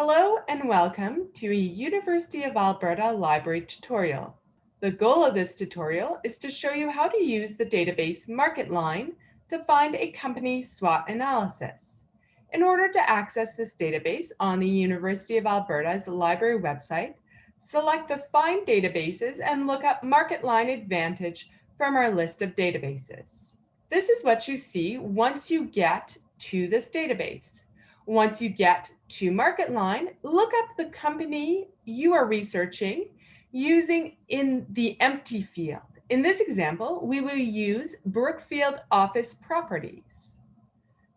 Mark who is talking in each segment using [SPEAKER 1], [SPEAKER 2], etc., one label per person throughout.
[SPEAKER 1] Hello and welcome to a University of Alberta library tutorial. The goal of this tutorial is to show you how to use the database MarketLine to find a company SWOT analysis. In order to access this database on the University of Alberta's library website, select the Find Databases and look up MarketLine Advantage from our list of databases. This is what you see once you get to this database. Once you get to MarketLine, look up the company you are researching using in the empty field. In this example, we will use Brookfield Office Properties.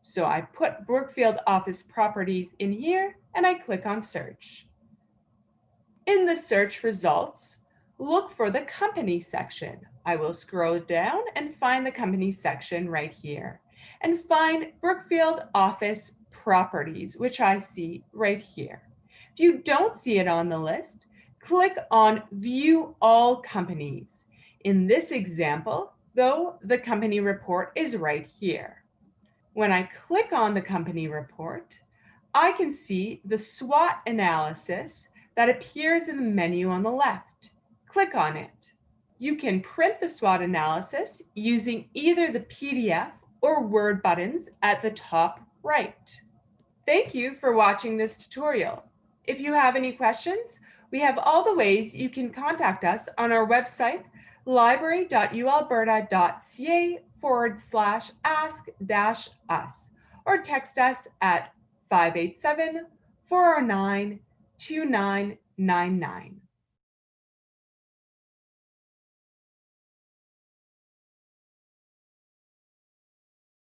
[SPEAKER 1] So I put Brookfield Office Properties in here and I click on search. In the search results, look for the company section. I will scroll down and find the company section right here and find Brookfield Office properties, which I see right here. If you don't see it on the list, click on View All Companies. In this example, though, the company report is right here. When I click on the company report, I can see the SWOT analysis that appears in the menu on the left. Click on it. You can print the SWOT analysis using either the PDF or Word buttons at the top right. Thank you for watching this tutorial. If you have any questions, we have all the ways you can contact us on our website, library.ualberta.ca forward slash ask dash us, or text us at 587 409 2999.